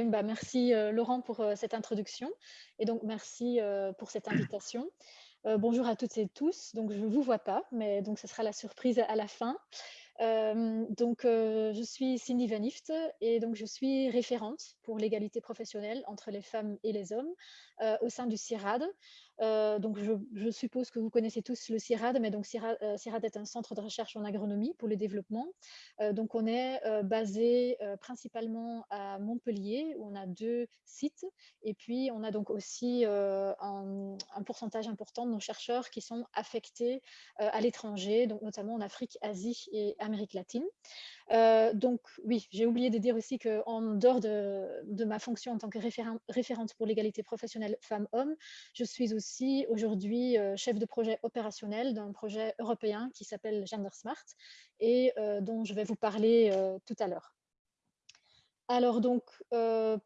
bah, merci euh, Laurent pour euh, cette introduction et donc merci euh, pour cette invitation. bonjour à toutes et tous. Donc je ne vous vois pas, mais donc ce sera la surprise à la fin. donc je suis Cindy Vanift et donc je suis référente pour l'égalité professionnelle entre les femmes et les hommes au sein du CIRAD. Euh, donc, je, suppose que vous connaissez tous le CIRAD, mais donc CIRAD, euh, est un centre de recherche en agronomie pour le développement. Euh, donc, on est basé principalement à Montpellier, où on a deux sites. Et puis, on a donc aussi un, pourcentage important de nos chercheurs qui sont affectés à l'étranger, donc notamment en Afrique, Asie et Amérique latine. donc, oui, j'ai oublié de dire aussi qu'en dehors de, ma fonction en tant que référente pour l'égalité professionnelle femmes-hommes, je suis aussi aujourd'hui euh, chef de projet opérationnel d'un projet européen qui s'appelle Gender Smart et euh, dont je vais vous parler euh, tout à l'heure. Alors donc,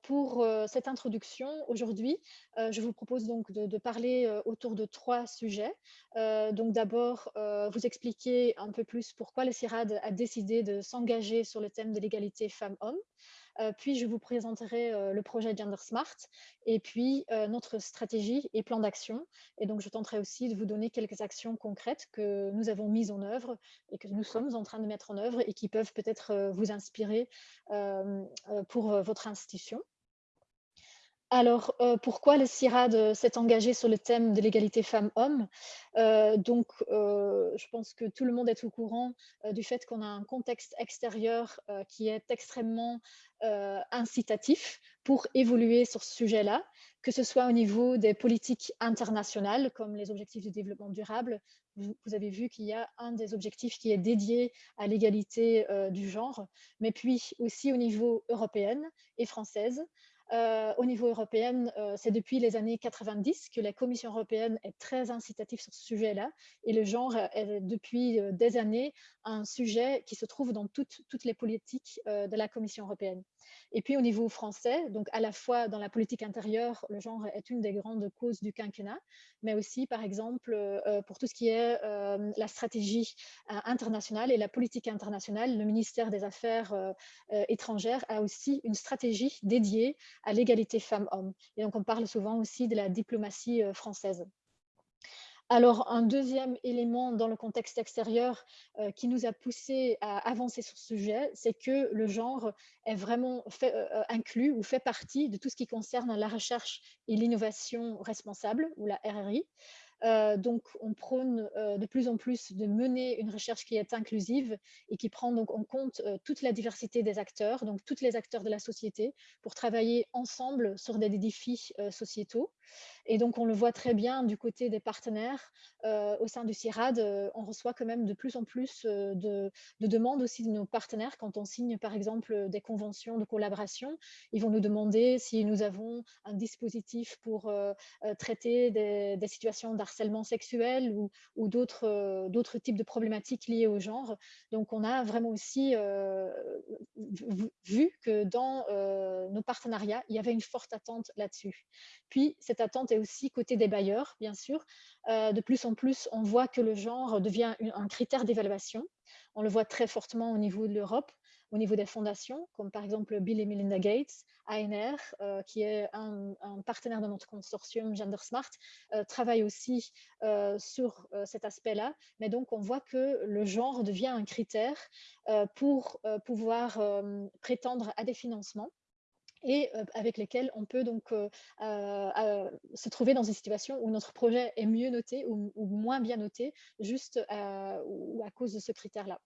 pour cette introduction, aujourd'hui, je vous propose donc de, parler autour de trois sujets. donc d'abord, vous expliquer un peu plus pourquoi le CIRAD a décidé de s'engager sur le thème de l'égalité femmes-hommes. Euh, puis, je vous présenterai euh, le projet Gender Smart et puis euh, notre stratégie et plan d'action. Et donc, je tenterai aussi de vous donner quelques actions concrètes que nous avons mises en œuvre et que nous sommes en train de mettre en œuvre et qui peuvent peut-être vous inspirer pour votre institution. Alors, euh, pourquoi le CIRAD euh, s'est engagé sur le thème de l'égalité femmes-hommes? Euh, Donc, je pense que tout le monde est au courant du fait qu'on a un contexte extérieur qui est extrêmement incitatif pour évoluer sur ce sujet-là, que ce soit au niveau des politiques internationales, comme les objectifs de développement durable. Vous, avez vu qu'il y a un des objectifs qui est dédié à l'égalité du genre, mais puis aussi au niveau européen et française. Euh, au niveau européen, euh, c'est depuis les années 90 que la Commission européenne est très incitative sur ce sujet-là. Et le genre est depuis euh, des années un sujet qui se trouve dans toutes, toutes les politiques de la Commission européenne. Et puis au niveau français, donc à la fois dans la politique intérieure, le genre est une des grandes causes du quinquennat, mais aussi par exemple pour tout ce qui est la stratégie internationale et la politique internationale, le ministère des Affaires étrangères a aussi une stratégie dédiée à l'égalité femmes-hommes. Et donc, on parle souvent aussi de la diplomatie euh, française. Alors, un deuxième élément dans le contexte extérieur euh, qui nous a poussé à avancer sur ce sujet, c'est que le genre est vraiment fait, euh, inclus ou fait partie de tout ce qui concerne la recherche et l'innovation responsable, ou la RRI. Euh, donc, on prône euh, de plus en plus de mener une recherche qui est inclusive et qui prend donc en compte euh, toute la diversité des acteurs, donc tous les acteurs de la société, pour travailler ensemble sur des défis sociétaux. Et donc, on le voit très bien du côté des partenaires au sein du CIRAD, on reçoit quand même de plus en plus de, demandes aussi de nos partenaires quand on signe, par exemple, des conventions de collaboration. Ils vont nous demander si nous avons un dispositif pour traiter des, des situations harcèlement sexuel ou, ou euh, d'autres types de problématiques liées au genre. Donc, on a vraiment aussi euh, vu que dans euh, nos partenariats, il y avait une forte attente là-dessus. Puis, cette attente est aussi côté des bailleurs, bien sûr. de plus en plus, on voit que le genre devient un critère d'évaluation. On le voit très fortement au niveau de l'Europe au niveau des fondations, comme par exemple Bill et Melinda Gates, ANR, euh, qui est un, partenaire de notre consortium Gender Smart, euh, travaille aussi euh, sur cet aspect-là. Mais donc, on voit que le genre devient un critère pour pouvoir prétendre à des financements et avec lesquels on peut donc se trouver dans une situation où notre projet est mieux noté ou, moins bien noté, juste ou à cause de ce critère-là.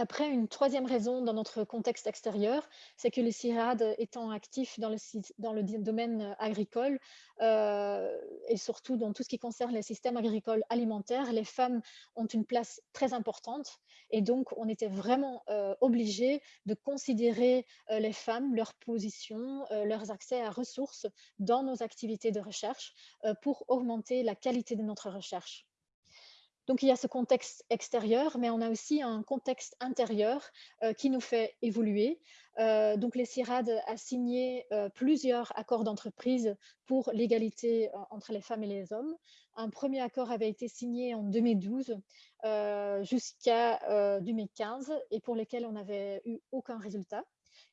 Après, une troisième raison dans notre contexte extérieur, c'est que le CIRAD étant actif dans le, domaine agricole euh, et surtout dans tout ce qui concerne les systèmes agricoles alimentaires, les femmes ont une place très importante et donc on était vraiment euh, obligé de considérer euh, les femmes, leur position, leurs accès à ressources dans nos activités de recherche pour augmenter la qualité de notre recherche. Donc, il y a ce contexte extérieur, mais on a aussi un contexte intérieur euh, qui nous fait évoluer. Euh, donc, les CIRAD a signé euh, plusieurs accords d'entreprise pour l'égalité entre les femmes et les hommes. Un premier accord avait été signé en 2012 jusqu'à 2015 et pour lequel on n'avait eu aucun résultat.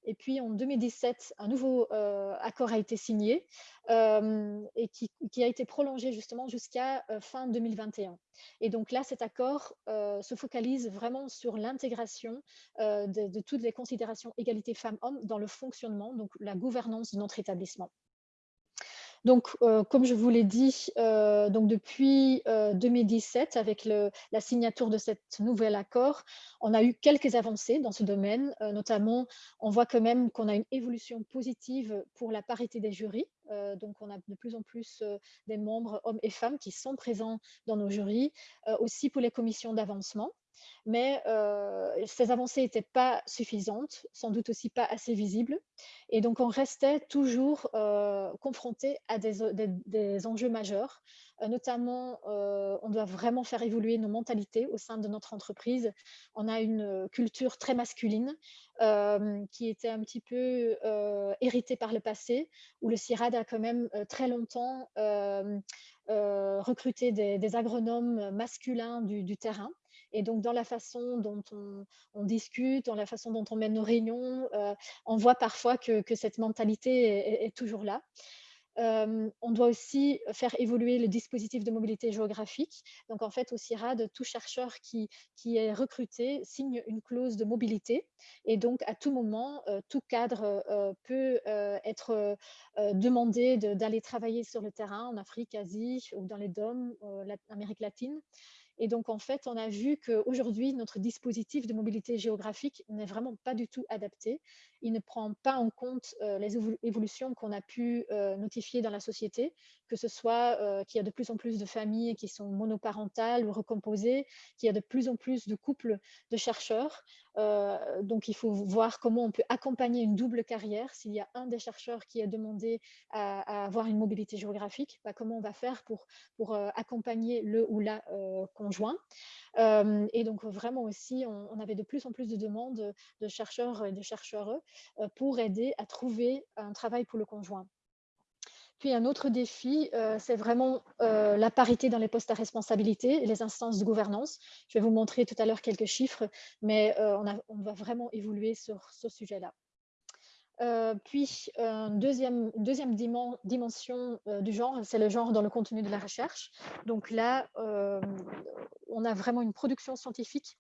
Et puis en 2017, un nouveau accord a été signé et qui, a été prolongé justement jusqu'à fin 2021. Et donc là, cet accord se focalise vraiment sur l'intégration de, de, toutes les considérations égalité femmes-hommes dans le fonctionnement, donc la gouvernance de notre établissement. Donc, euh, comme je vous l'ai dit, euh, donc depuis 2017, euh, avec la signature de cet nouvel accord, on a eu quelques avancées dans ce domaine. notamment, on voit quand même qu'on a une évolution positive pour la parité des jurys. Donc, on a de plus en plus des membres, hommes et femmes, qui sont présents dans nos jurys. aussi pour les commissions d'avancement mais ces avancées n'étaient pas suffisantes, sans doute aussi pas assez visibles. Et donc, on restait toujours confronté à des, enjeux majeurs. Notamment, on doit vraiment faire évoluer nos mentalités au sein de notre entreprise. On a une culture très masculine qui était un petit peu héritée par le passé, où le CIRAD a quand même très longtemps recruté des, agronomes masculins du terrain et donc, dans la façon dont on, discute, dans la façon dont on mène nos réunions, euh, on voit parfois que, cette mentalité est, toujours là. On doit aussi faire évoluer le dispositif de mobilité géographique. Donc, en fait, au CIRAD, tout chercheur qui, qui est recruté signe une clause de mobilité. Et donc, à tout moment, tout cadre peut être demandé d'aller travailler sur le terrain en Afrique, Asie ou dans les DOM, l'Amérique latine. Et donc, en fait, on a vu qu'aujourd'hui, notre dispositif de mobilité géographique n'est vraiment pas du tout adapté. Il ne prend pas en compte euh, les évolutions qu'on a pu euh, notifier dans la société, que ce soit euh, qu'il y a de plus en plus de familles qui sont monoparentales ou recomposées, qu'il y a de plus en plus de couples de chercheurs. Donc, il faut voir comment on peut accompagner une double carrière. S'il y a un des chercheurs qui a demandé à, avoir une mobilité géographique, bah, comment on va faire pour, pour accompagner le ou la conjoint. et donc, vraiment aussi, on, on, avait de plus en plus de demandes de chercheurs et de chercheurs pour aider à trouver un travail pour le conjoint. Puis un autre défi, euh, c'est vraiment euh, la parité dans les postes à responsabilité et les instances de gouvernance. Je vais vous montrer tout à l'heure quelques chiffres, mais euh, on, va vraiment évoluer sur ce sujet-là. puis, une deuxième, deuxième dimension du genre, c'est le genre dans le contenu de la recherche. Donc là, on a vraiment une production scientifique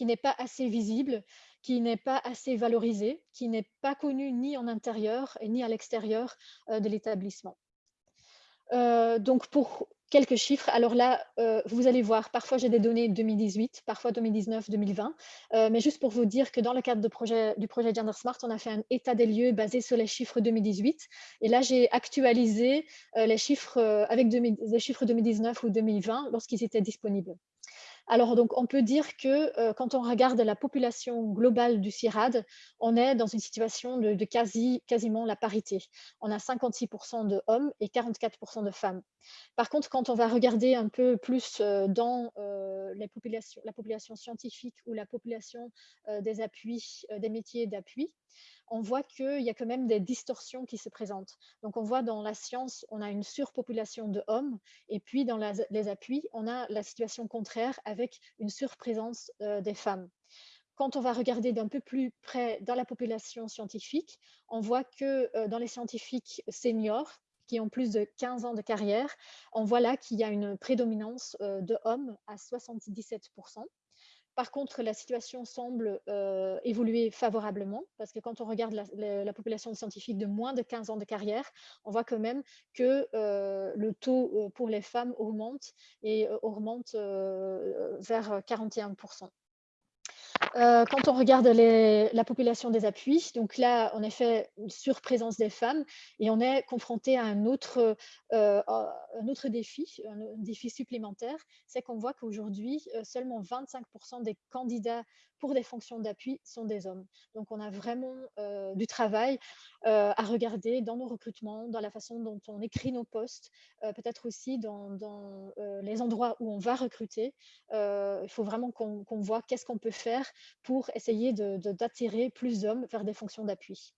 qui n'est pas assez visible, qui n'est pas assez valorisé, qui n'est pas connu ni en intérieur ni à l'extérieur euh, de l'établissement. Euh, donc, pour quelques chiffres, alors là, euh, vous allez voir, parfois j'ai des données 2018, parfois 2019, 2020, mais juste pour vous dire que dans le cadre du projet Gender Smart, on a fait un état des lieux basé sur les chiffres 2018. Et là, j'ai actualisé les chiffres avec les chiffres 2019 ou 2020 lorsqu'ils étaient disponibles. Alors, donc, on peut dire que euh, quand on regarde la population globale du CIRAD, on est dans une situation de, quasi, quasiment la parité. On a 56% de hommes et 44% de femmes. Par contre, quand on va regarder un peu plus euh, dans euh, la population scientifique ou la population des métiers d'appui, on voit qu'il y a quand même des distorsions qui se présentent. Donc, on voit dans la science, on a une surpopulation de hommes, et puis dans les appuis, on a la situation contraire avec une surprésence euh, des femmes. Quand on va regarder d'un peu plus près dans la population scientifique, on voit que euh, dans les scientifiques seniors, qui ont plus de 15 ans de carrière, on voit là qu'il y a une prédominance euh, de hommes à 77%. Par contre, la situation semble euh, évoluer favorablement parce que quand on regarde la, population scientifique de moins de 15 ans de carrière, on voit quand même que euh, le taux euh, pour les femmes augmente et augmente vers 41%. Euh, quand on regarde la population des appuis, donc là, en effet, une surprésence des femmes et on est confronté à un autre, euh, un autre défi, un défi supplémentaire, c'est qu'on voit qu'aujourd'hui, euh, seulement 25% des candidats pour des fonctions d'appui sont des hommes. Donc, on a vraiment du travail à regarder dans nos recrutements, dans la façon dont on écrit nos postes, peut-être aussi dans, dans les endroits où on va recruter. il faut vraiment qu'on voit qu'est-ce qu'on peut faire pour essayer d'attirer de, plus d'hommes vers des fonctions d'appui.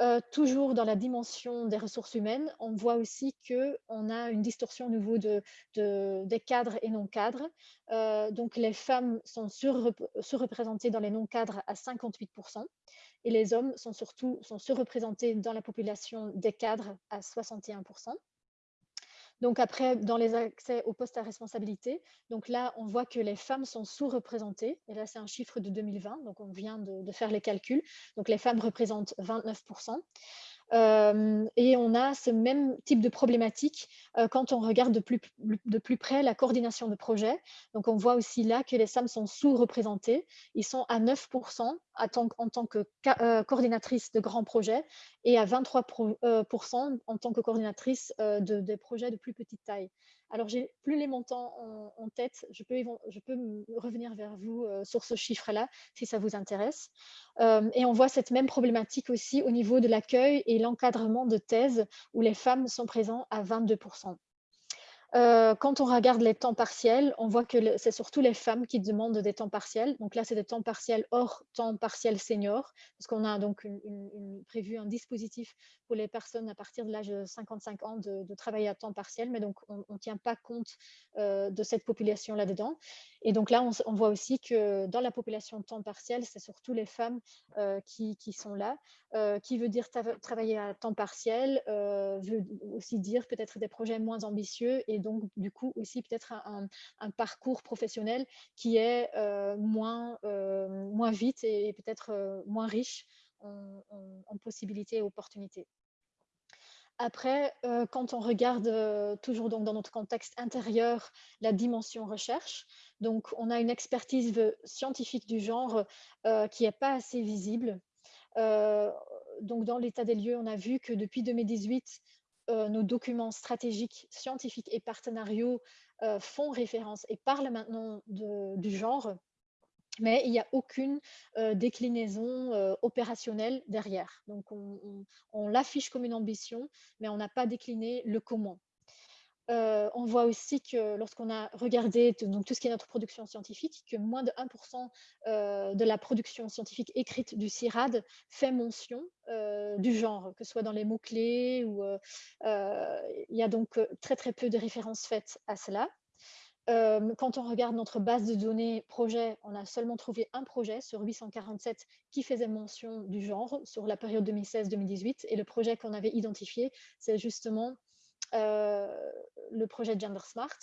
Euh, toujours dans la dimension des ressources humaines, on voit aussi qu'on a une distorsion au niveau de, des cadres et non-cadres. Euh, donc, les femmes sont surreprésentées dans les non-cadres à 58%. et les hommes sont surtout sont surreprésentés dans la population des cadres à 61%. Donc après, dans les accès aux postes à responsabilité, donc là, on voit que les femmes sont sous-représentées. Et là, c'est un chiffre de 2020, donc on vient de, de, faire les calculs. Donc les femmes représentent 29% et on a ce même type de problématique quand on regarde de plus, de près la coordination de projet. Donc, on voit aussi là que les femmes sont sous-représentées. Ils sont à 9% en tant que coordinatrice de grands projets et à 23% en tant que coordinatrice de, des projets de plus petite taille. Alors, j'ai plus les montants en, tête. Je peux, revenir vers vous euh, sur ce chiffre-là si ça vous intéresse. Euh, et on voit cette même problématique aussi au niveau de l'accueil et l'encadrement de thèses où les femmes sont présentes à 22 euh, quand on regarde les temps partiels, on voit que c'est surtout les femmes qui demandent des temps partiels. Donc là, c'est des temps partiels hors temps partiel senior, parce qu'on a donc prévu un dispositif pour les personnes à partir de l'âge de 55 ans de, travailler à temps partiel, mais donc on ne tient pas compte euh, de cette population là-dedans. Et donc là, on, voit aussi que dans la population temps partiel, c'est surtout les femmes euh, qui, sont là. qui veut dire travailler à temps partiel, veut aussi dire peut-être des projets moins ambitieux donc du coup aussi peut-être un, parcours professionnel qui est euh, moins, euh, moins vite et, peut-être euh, moins riche en, possibilités et opportunités. Après, quand on regarde toujours donc dans notre contexte intérieur la dimension recherche, donc on a une expertise scientifique du genre qui n'est pas assez visible. donc dans l'état des lieux, on a vu que depuis 2018, euh, nos documents stratégiques, scientifiques et partenariaux euh, font référence et parlent maintenant du genre, mais il n'y a aucune euh, déclinaison opérationnelle derrière. Donc, on l'affiche comme une ambition, mais on n'a pas décliné le comment. On voit aussi que lorsqu'on a regardé donc, tout ce qui est notre production scientifique, que moins de 1% euh, de la production scientifique écrite du CIRAD fait mention du genre, que ce soit dans les mots-clés ou il y a donc très très peu de références faites à cela. quand on regarde notre base de données projet, on a seulement trouvé un projet sur 847 qui faisait mention du genre sur la période 2016-2018. Et le projet qu'on avait identifié, c'est justement le projet Gender Smart.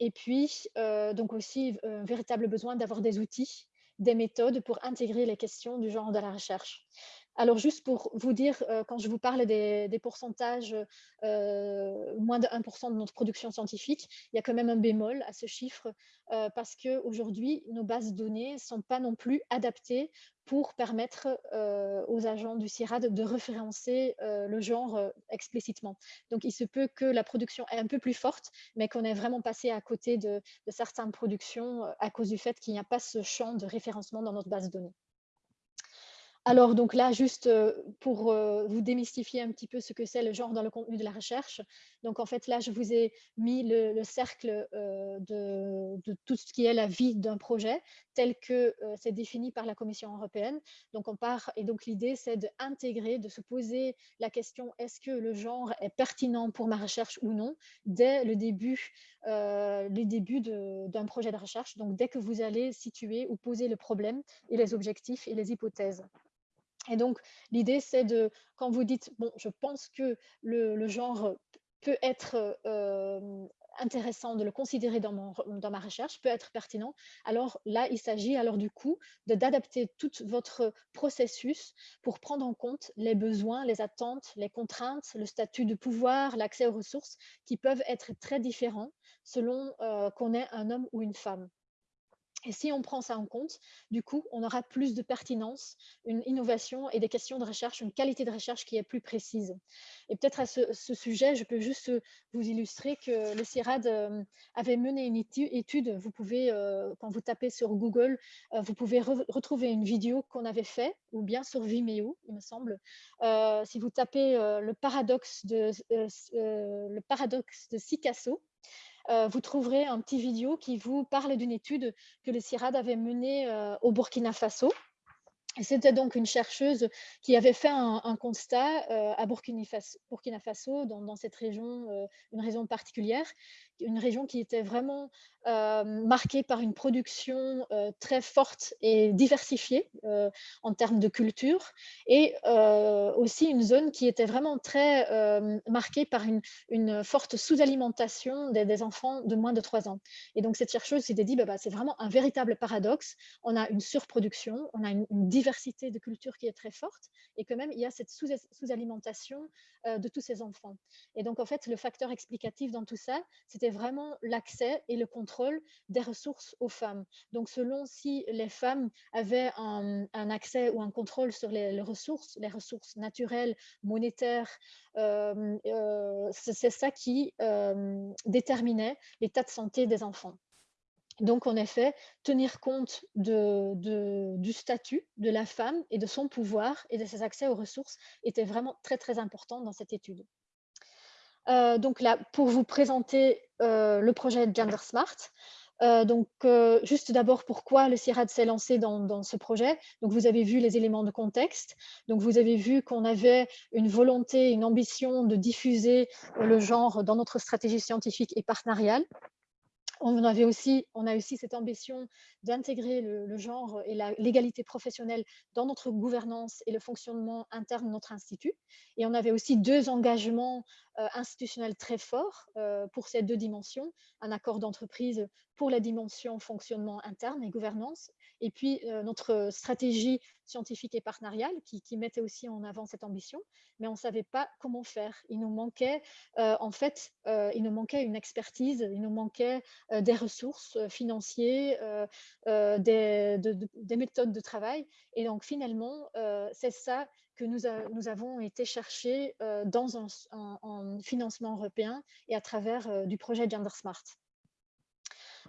Et puis, euh, donc aussi, un véritable besoin d'avoir des outils, des méthodes pour intégrer les questions du genre dans la recherche. Alors, juste pour vous dire, euh, quand je vous parle des, pourcentages, moins de 1% de notre production scientifique, il y a quand même un bémol à ce chiffre parce qu'aujourd'hui, nos bases de données ne sont pas non plus adaptées pour permettre aux agents du CIRAD de référencer le genre explicitement. Donc, il se peut que la production est un peu plus forte, mais qu'on ait vraiment passé à côté de, de certaines productions à cause du fait qu'il n'y a pas ce champ de référencement dans notre base de données. Alors, donc là, juste pour vous démystifier un petit peu ce que c'est le genre dans le contenu de la recherche. Donc, en fait, là, je vous ai mis le, cercle de, tout ce qui est la vie d'un projet tel que c'est défini par la Commission européenne. Donc, on part, et donc l'idée, c'est d'intégrer, de se poser la question, est-ce que le genre est pertinent pour ma recherche ou non, dès le début, d'un projet de recherche. Donc, dès que vous allez situer ou poser le problème et les objectifs et les hypothèses. Et donc, l'idée, c'est de, quand vous dites, bon, je pense que le, genre peut être euh, intéressant de le considérer dans, mon, dans, ma recherche, peut être pertinent, alors là, il s'agit alors du coup d'adapter tout votre processus pour prendre en compte les besoins, les attentes, les contraintes, le statut de pouvoir, l'accès aux ressources qui peuvent être très différents selon euh, qu'on est un homme ou une femme. Et si on prend ça en compte, du coup, on aura plus de pertinence, une innovation et des questions de recherche, une qualité de recherche qui est plus précise. Et peut-être à ce, sujet, je peux juste vous illustrer que le CIRAD euh, avait mené une étude. Vous pouvez, euh, quand vous tapez sur Google, euh, vous pouvez retrouver une vidéo qu'on avait fait, ou bien sur Vimeo, il me semble. si vous tapez le paradoxe de, le paradoxe de Sicasso, euh, vous trouverez un petit vidéo qui vous parle d'une étude que le CIRAD avait menée euh, au Burkina Faso. C'était donc une chercheuse qui avait fait un, constat euh, à Burkina Faso, dans, cette région, euh, une région particulière, une région qui était vraiment euh, marquée par une production très forte et diversifiée en termes de culture, et aussi une zone qui était vraiment très marquée par une, forte sous-alimentation des, enfants de moins de 3 ans. Et donc cette chercheuse s'était dit, bah, bah, c'est vraiment un véritable paradoxe, on a une surproduction, on a une, une de culture qui est très forte et que même il y a cette sous-alimentation euh, de tous ces enfants. Et donc, en fait, le facteur explicatif dans tout ça, c'était vraiment l'accès et le contrôle des ressources aux femmes. Donc, selon si les femmes avaient un, accès ou un contrôle sur les, ressources, les ressources naturelles, monétaires, euh, euh, c'est ça qui déterminait l'état de santé des enfants. Donc, en effet, tenir compte du statut de la femme et de son pouvoir et de ses accès aux ressources était vraiment très, très important dans cette étude. Euh, donc là, pour vous présenter euh, le projet Gender Smart, euh, donc, juste d'abord, pourquoi le CIRAD s'est lancé dans, dans, ce projet? Donc, vous avez vu les éléments de contexte. Donc, vous avez vu qu'on avait une volonté, une ambition de diffuser le genre dans notre stratégie scientifique et partenariale on, avait aussi, on a aussi cette ambition d'intégrer le, genre et l'égalité professionnelle dans notre gouvernance et le fonctionnement interne de notre institut. Et on avait aussi deux engagements euh, institutionnels très forts euh, pour ces deux dimensions. Un accord d'entreprise pour la dimension fonctionnement interne et gouvernance, et puis euh, notre stratégie scientifique et partenariale qui, mettait aussi en avant cette ambition, mais on ne savait pas comment faire. Il nous manquait, en fait, il nous manquait une expertise, il nous manquait des ressources financières, des, des, méthodes de travail. Et donc, finalement, c'est ça que nous, nous, avons été chercher dans un, financement européen et à travers du projet Gender Smart.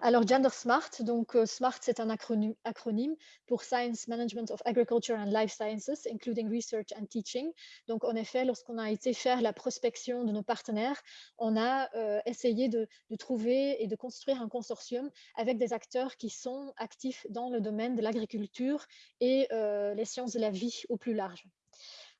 Alors, Gender Smart, donc euh, SMART, c'est un acronyme, pour Science Management of Agriculture and Life Sciences, including Research and Teaching. Donc, en effet, lorsqu'on a été faire la prospection de nos partenaires, on a euh, essayé de, trouver et de construire un consortium avec des acteurs qui sont actifs dans le domaine de l'agriculture et euh, les sciences de la vie au plus large.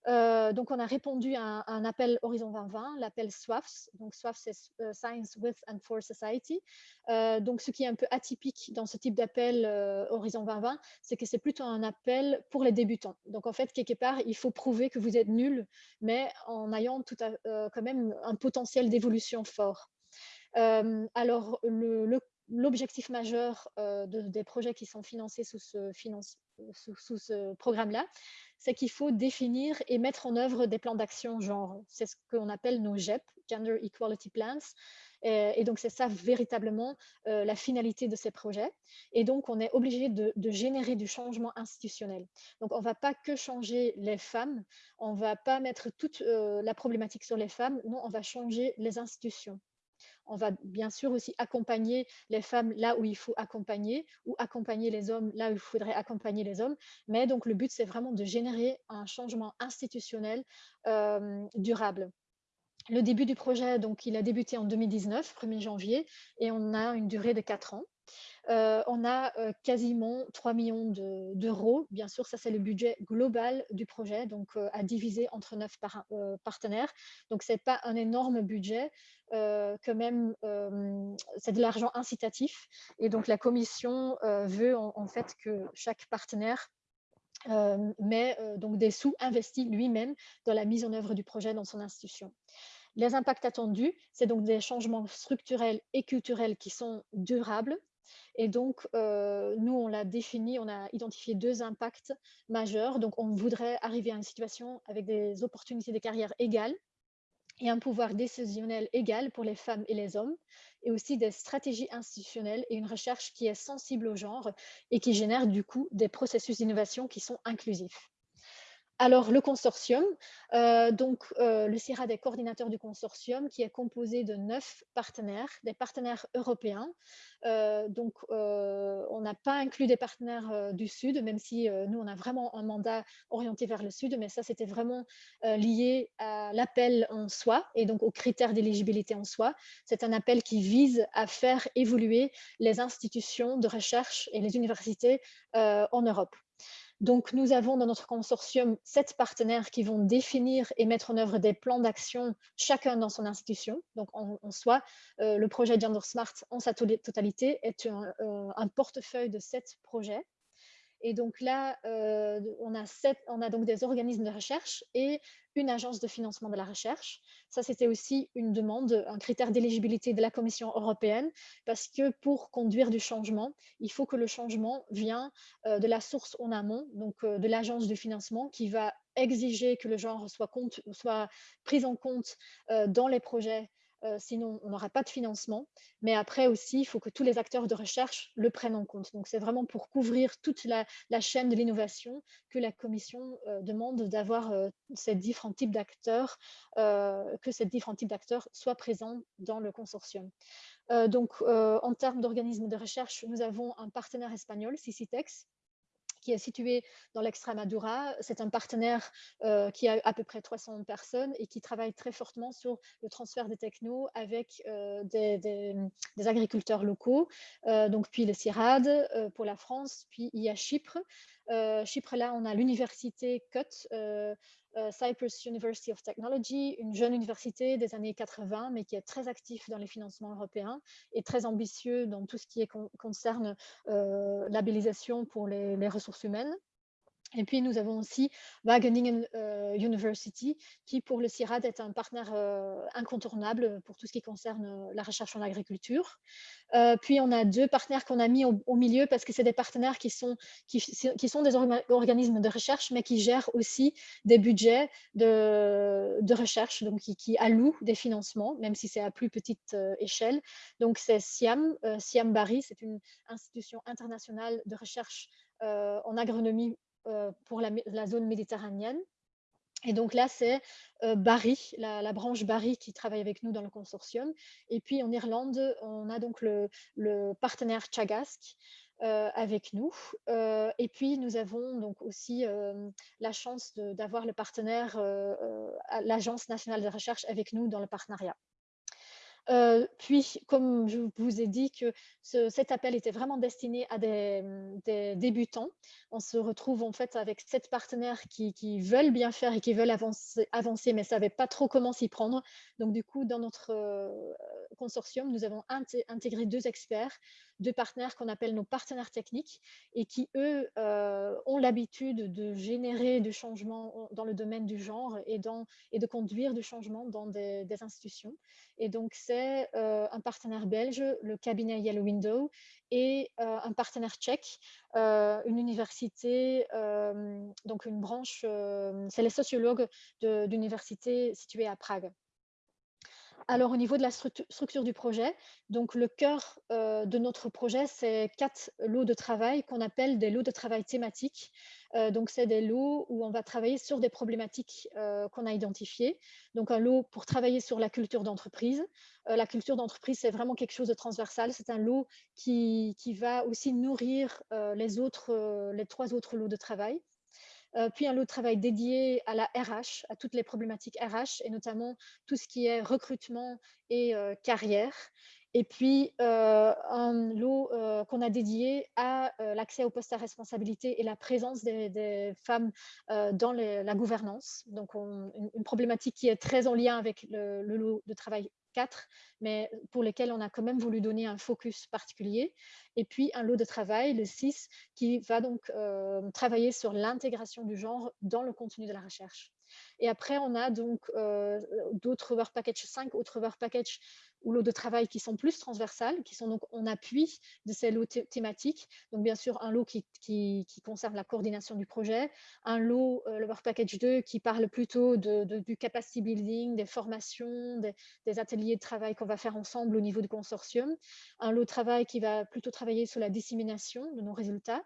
Euh, donc, on a répondu à un, appel Horizon 2020, l'appel SWAFS. Donc, SWAFS, c'est euh, Science with and for Society. Euh, donc, ce qui est un peu atypique dans ce type d'appel Horizon 2020, c'est que c'est plutôt un appel pour les débutants. Donc, en fait, quelque part, il faut prouver que vous êtes nul, mais en ayant quand même un potentiel d'évolution fort. alors, l'objectif majeur des projets qui sont financés sous ce, sous ce programme-là, c'est qu'il faut définir et mettre en œuvre des plans d'action genre. C'est ce qu'on appelle nos GEP, Gender Equality Plans. Et, donc, c'est ça véritablement euh, la finalité de ces projets. Et donc, on est obligé de, générer du changement institutionnel. Donc, on ne va pas que changer les femmes, on ne va pas mettre toute euh, la problématique sur les femmes, non, on va changer les institutions. On va bien sûr aussi accompagner les femmes là où il faut accompagner ou accompagner les hommes là où il faudrait accompagner les hommes. Mais donc, le but, c'est vraiment de générer un changement institutionnel euh, durable. Le début du projet, donc, il a débuté en 2019, 1er janvier, et on a une durée de 4 ans. Euh, on a euh, quasiment 3 millions d'euros. Bien sûr, ça c'est le budget global du projet, donc à diviser entre 9 partenaires. Donc, ce n'est pas un énorme budget, euh, que même euh, c'est de l'argent incitatif. Et donc la commission euh, veut en, fait que chaque partenaire met donc des sous investis lui-même dans la mise en œuvre du projet dans son institution. Les impacts attendus, c'est donc des changements structurels et culturels qui sont durables. Et donc, nous, on l'a défini, on a identifié deux impacts majeurs. Donc, on voudrait arriver à une situation avec des opportunités de carrière égales et un pouvoir décisionnel égal pour les femmes et les hommes, et aussi des stratégies institutionnelles et une recherche qui est sensible au genre et qui génère du coup des processus d'innovation qui sont inclusifs. Alors, le consortium, euh, donc euh, le CIRAD est coordinateur du consortium qui est composé de neuf partenaires, des partenaires européens. Euh, donc, on n'a pas inclus des partenaires du Sud, même si nous, on a vraiment un mandat orienté vers le Sud, mais ça, c'était vraiment lié à l'appel en soi et donc aux critères d'éligibilité en soi. C'est un appel qui vise à faire évoluer les institutions de recherche et les universités en Europe. Donc, nous avons dans notre consortium sept partenaires qui vont définir et mettre en œuvre des plans d'action, chacun dans son institution. Donc, en, soi, euh, le projet Gender Smart en sa totalité est un, un portefeuille de sept projets et donc là, euh, on, a on a donc des organismes de recherche et une agence de financement de la recherche. Ça, c'était aussi une demande, un critère d'éligibilité de la Commission européenne, parce que pour conduire du changement, il faut que le changement vient euh, de la source en amont, donc euh, de l'agence de financement qui va exiger que le genre soit, soit pris en compte dans les projets euh, sinon on n'aura pas de financement. Mais après aussi, il faut que tous les acteurs de recherche le prennent en compte. Donc c'est vraiment pour couvrir toute la, chaîne de l'innovation que la Commission euh, demande d'avoir euh, ces différents types d'acteurs, que ces différents types d'acteurs soient présents dans le consortium. donc en termes d'organismes de recherche, nous avons un partenaire espagnol, CICITEX, qui est situé dans l'Extremadura. C'est un partenaire euh, qui a à peu près 300 personnes et qui travaille très fortement sur le transfert des technos avec euh, des, agriculteurs locaux. Euh, donc, puis le CIRAD pour la France, puis il y a Chypre. Chypre, là, on a l'université CUT, Cyprus University of Technology, une jeune université des années 80, mais qui est très actif dans les financements européens et très ambitieux dans tout ce qui concerne euh, labellisation pour les ressources humaines. Et puis, nous avons aussi Wageningen euh, University, qui pour le CIRAD est un partenaire euh, incontournable pour tout ce qui concerne euh, la recherche en agriculture. puis, on a deux partenaires qu'on a mis au, milieu parce que c'est des partenaires qui sont, qui, sont des organismes de recherche, mais qui gèrent aussi des budgets de, de recherche, donc qui, allouent des financements, même si c'est à plus petite échelle. Donc, c'est SIAM, SIAM Bari, c'est une institution internationale de recherche en agronomie pour la, zone méditerranéenne. Et donc là, c'est euh, Barry, la, branche Barry qui travaille avec nous dans le consortium. Et puis en Irlande, on a donc le, partenaire Chagasc euh, avec nous. et puis nous avons donc aussi la chance d'avoir le partenaire, l'Agence nationale de recherche avec nous dans le partenariat. Euh, puis, comme je vous ai dit que cet appel était vraiment destiné à des, débutants, on se retrouve en fait avec sept partenaires qui, veulent bien faire et qui veulent avancer, avancer mais ne savaient pas trop comment s'y prendre. Donc, du coup, dans notre euh, consortium, nous avons intégré deux experts, deux partenaires qu'on appelle nos partenaires techniques et qui, eux, euh, ont l'habitude de générer du changement dans le domaine du genre et, dans, et de conduire du changement dans des, institutions. Et donc, c'est euh, un partenaire belge, le cabinet Yellow Window, et euh, un partenaire tchèque, une université, donc une branche, c'est les sociologues d'université située à Prague. Alors, au niveau de la structure du projet, donc le cœur euh, de notre projet, c'est quatre lots de travail qu'on appelle des lots de travail thématiques. Euh, donc, c'est des lots où on va travailler sur des problématiques euh, qu'on a identifiées. Donc, un lot pour travailler sur la culture d'entreprise. la culture d'entreprise, c'est vraiment quelque chose de transversal. C'est un lot qui, va aussi nourrir les, autres, les trois autres lots de travail. Euh, puis un lot de travail dédié à la RH, à toutes les problématiques RH, et notamment tout ce qui est recrutement et euh, carrière. Et puis, euh, un lot qu'on a dédié à l'accès aux postes à responsabilité et la présence des, femmes dans la gouvernance. Donc, une, problématique qui est très en lien avec le, le lot de travail mais pour lesquels on a quand même voulu donner un focus particulier. Et puis un lot de travail, le 6, qui va donc euh, travailler sur l'intégration du genre dans le contenu de la recherche. Et après, on a donc euh, d'autres Work Package 5, autres Work Package ou lots de travail qui sont plus transversales, qui sont donc en appui de ces lots thématiques. Donc, bien sûr, un lot qui, qui, concerne la coordination du projet, un lot, euh, le Work Package 2, qui parle plutôt de, du capacity building, des formations, des, ateliers de travail qu'on va faire ensemble au niveau du consortium, un lot de travail qui va plutôt travailler sur la dissémination de nos résultats,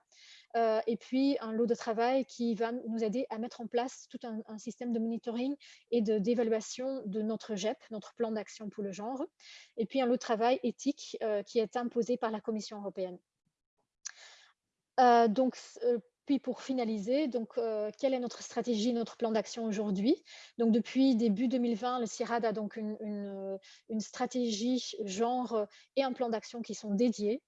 euh, et puis un lot de travail qui va nous aider à mettre en place tout un, système de monitoring et d'évaluation de, notre GEP, notre plan d'action pour le genre, et puis un lot de travail éthique euh, qui est imposé par la Commission européenne. Euh, donc, puis pour finaliser, donc, quelle est notre stratégie, notre plan d'action aujourd'hui? Donc depuis début 2020, le CIRAD a donc une, une stratégie genre et un plan d'action qui sont dédiés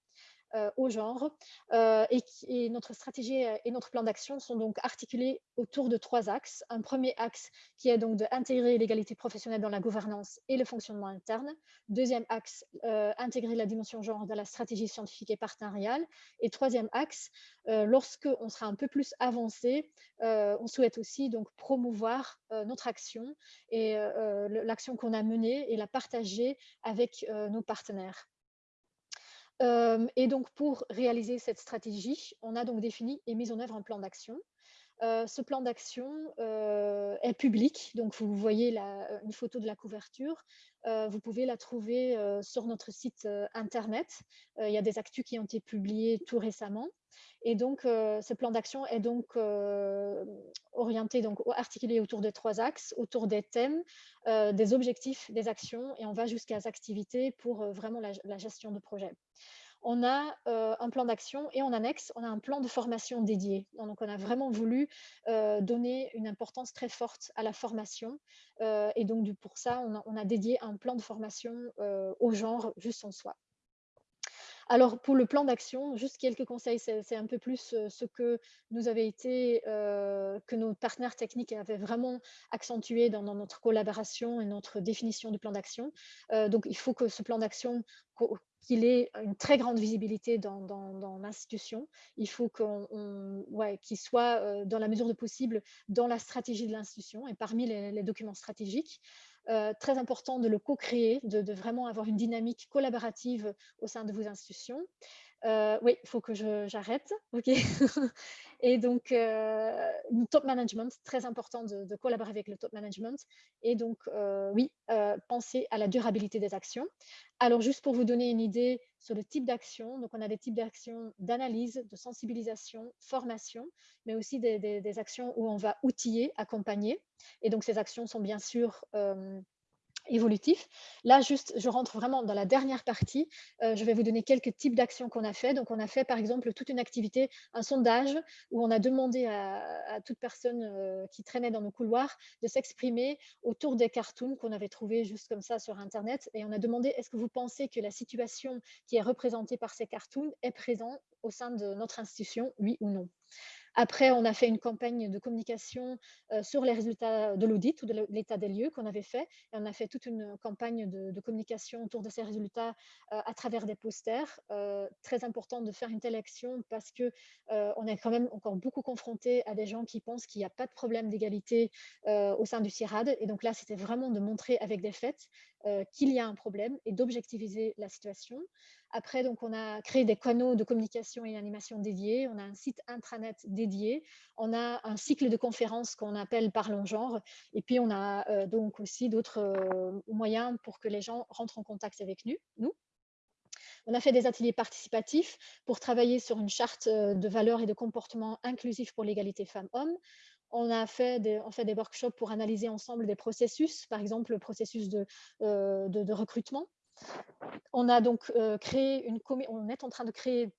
au genre. Et, et, notre stratégie et notre plan d'action sont donc articulés autour de trois axes. Un premier axe qui est donc d'intégrer l'égalité professionnelle dans la gouvernance et le fonctionnement interne. Deuxième axe, intégrer la dimension genre dans la stratégie scientifique et partenariale. Et troisième axe, lorsque on sera un peu plus avancé, on souhaite aussi donc promouvoir notre action et l'action qu'on a menée et la partager avec nos partenaires. Et donc, pour réaliser cette stratégie, on a donc défini et mis en œuvre un plan d'action. Ce plan d'action est public, donc vous voyez la, une photo de la couverture. vous pouvez la trouver sur notre site internet. il y a des actus qui ont été publiés tout récemment. Et donc, ce plan d'action est donc orienté, donc articulé autour de trois axes, autour des thèmes, des objectifs, des actions, et on va jusqu'à des activités pour vraiment la, gestion de projet on a un plan d'action et en annexe, on a un plan de formation dédié. Donc, on a vraiment voulu donner une importance très forte à la formation. et donc, pour ça, on a, on a, dédié un plan de formation au genre juste en soi. Alors, pour le plan d'action, juste quelques conseils, c'est un peu plus ce que nous avait été, que nos partenaires techniques avaient vraiment accentué dans, notre collaboration et notre définition du plan d'action. donc, il faut que ce plan d'action, qu'il ait une très grande visibilité dans, l'institution. Il faut qu'il soit, dans la mesure de possible, dans la stratégie de l'institution et parmi les documents stratégiques. Euh, très important de le co-créer, de, vraiment avoir une dynamique collaborative au sein de vos institutions. Euh, oui, il faut que j'arrête. et donc, euh, top management, très important de, collaborer avec le top management. Et donc, euh, oui, penser à la durabilité des actions. Alors, juste pour vous donner une idée sur le type d'action, donc on a des types d'actions d'analyse, de sensibilisation, formation, mais aussi des, actions où on va outiller, accompagner. Et donc, ces actions sont bien sûr évolutif. Là, juste, je rentre vraiment dans la dernière partie. Euh, je vais vous donner quelques types d'actions qu'on a fait. Donc, on a fait, par exemple, toute une activité, un sondage où on a demandé à, toute personne euh, qui traînait dans nos couloirs de s'exprimer autour des cartoons qu'on avait trouvés juste comme ça sur Internet. Et on a demandé, est-ce que vous pensez que la situation qui est représentée par ces cartoons est présente au sein de notre institution, oui ou non? Après, on a fait une campagne de communication sur les résultats de l'audit ou de l'état des lieux qu'on avait fait. Et on a fait toute une campagne de, communication autour de ces résultats à travers des posters. très important de faire une telle action parce que on est quand même encore beaucoup confronté à des gens qui pensent qu'il n'y a pas de problème d'égalité au sein du CIRAD. Et donc là, c'était vraiment de montrer avec des faits qu'il y a un problème et d'objectiviser la situation. Après, donc, on a créé des canaux de communication et animation dédiés. On a un site intranet dédié. On a un cycle de conférences qu'on appelle Parlons genre. Et puis, on a euh, donc aussi d'autres euh, moyens pour que les gens rentrent en contact avec nous. nous. On a fait des ateliers participatifs pour travailler sur une charte euh, de valeurs et de comportements inclusifs pour l'égalité femmes-hommes. On a fait des, on workshops pour analyser ensemble des processus, par exemple le processus de recrutement on a donc euh, créé une on est en train de créer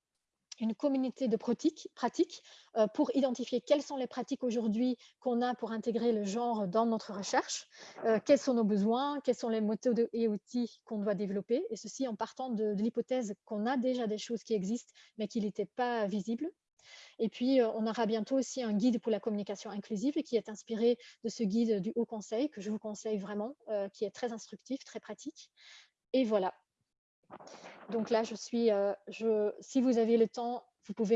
une communauté de pratiques, euh, pour identifier quelles sont les pratiques aujourd'hui qu'on a pour intégrer le genre dans notre recherche, euh, quels sont nos besoins, quels sont les méthodes et outils qu'on doit développer, et ceci en partant de, l'hypothèse qu'on a déjà des choses qui existent, mais qui n'étaient pas visibles. Et puis, on aura bientôt aussi un guide pour la communication inclusive qui est inspiré de ce guide du Haut Conseil, que je vous conseille vraiment, qui est très instructif, très pratique. Et voilà. Donc là, je suis, euh, si vous avez le temps, vous pouvez